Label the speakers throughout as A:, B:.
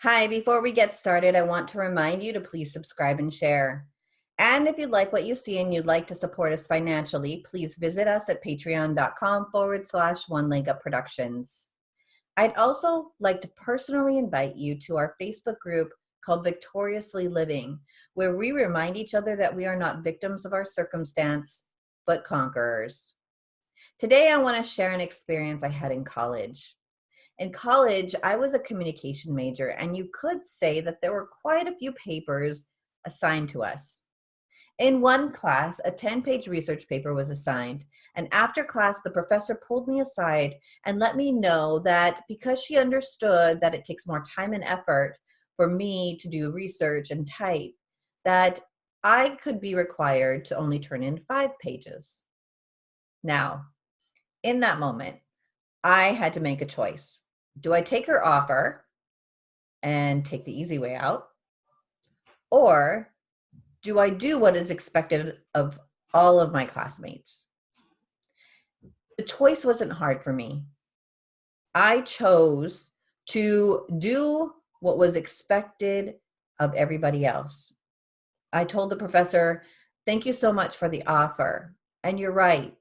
A: Hi, before we get started, I want to remind you to please subscribe and share. And if you'd like what you see and you'd like to support us financially, please visit us at patreon.com forward slash one leg up productions. I'd also like to personally invite you to our Facebook group called Victoriously Living, where we remind each other that we are not victims of our circumstance, but conquerors. Today, I want to share an experience I had in college. In college, I was a communication major, and you could say that there were quite a few papers assigned to us. In one class, a 10-page research paper was assigned, and after class, the professor pulled me aside and let me know that because she understood that it takes more time and effort for me to do research and type, that I could be required to only turn in five pages. Now, in that moment, I had to make a choice do I take her offer and take the easy way out? Or do I do what is expected of all of my classmates? The choice wasn't hard for me. I chose to do what was expected of everybody else. I told the professor, thank you so much for the offer. And you're right,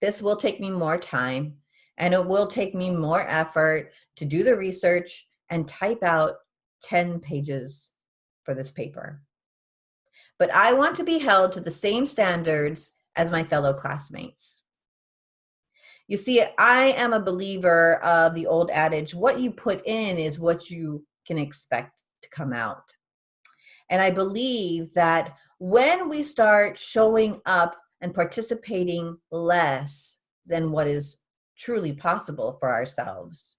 A: this will take me more time and it will take me more effort to do the research and type out 10 pages for this paper. But I want to be held to the same standards as my fellow classmates. You see, I am a believer of the old adage, what you put in is what you can expect to come out. And I believe that when we start showing up and participating less than what is truly possible for ourselves.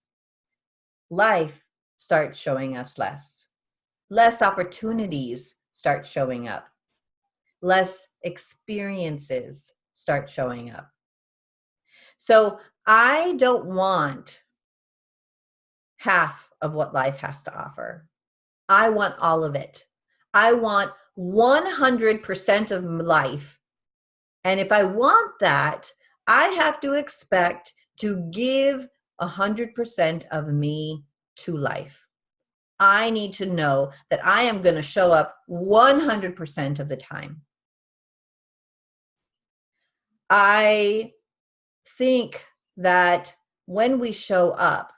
A: Life starts showing us less. Less opportunities start showing up. Less experiences start showing up. So I don't want half of what life has to offer. I want all of it. I want 100% of life. And if I want that, I have to expect to give 100% of me to life. I need to know that I am going to show up 100% of the time. I think that when we show up,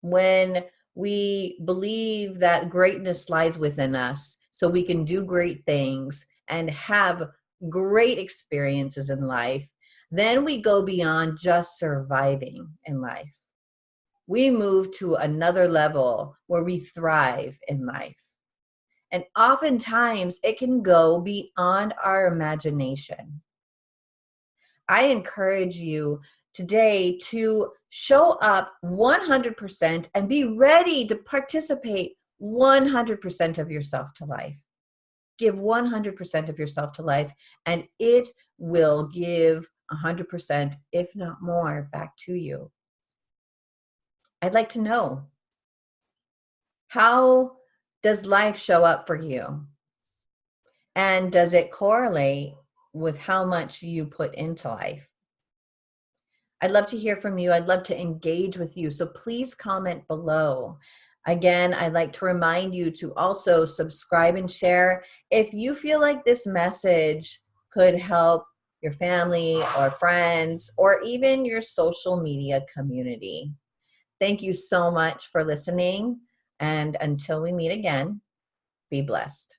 A: when we believe that greatness lies within us, so we can do great things and have great experiences in life, then we go beyond just surviving in life. We move to another level where we thrive in life. And oftentimes it can go beyond our imagination. I encourage you today to show up 100% and be ready to participate 100% of yourself to life. Give 100% of yourself to life and it will give 100%, if not more, back to you. I'd like to know, how does life show up for you? And does it correlate with how much you put into life? I'd love to hear from you. I'd love to engage with you. So please comment below. Again, I'd like to remind you to also subscribe and share. If you feel like this message could help your family or friends, or even your social media community. Thank you so much for listening. And until we meet again, be blessed.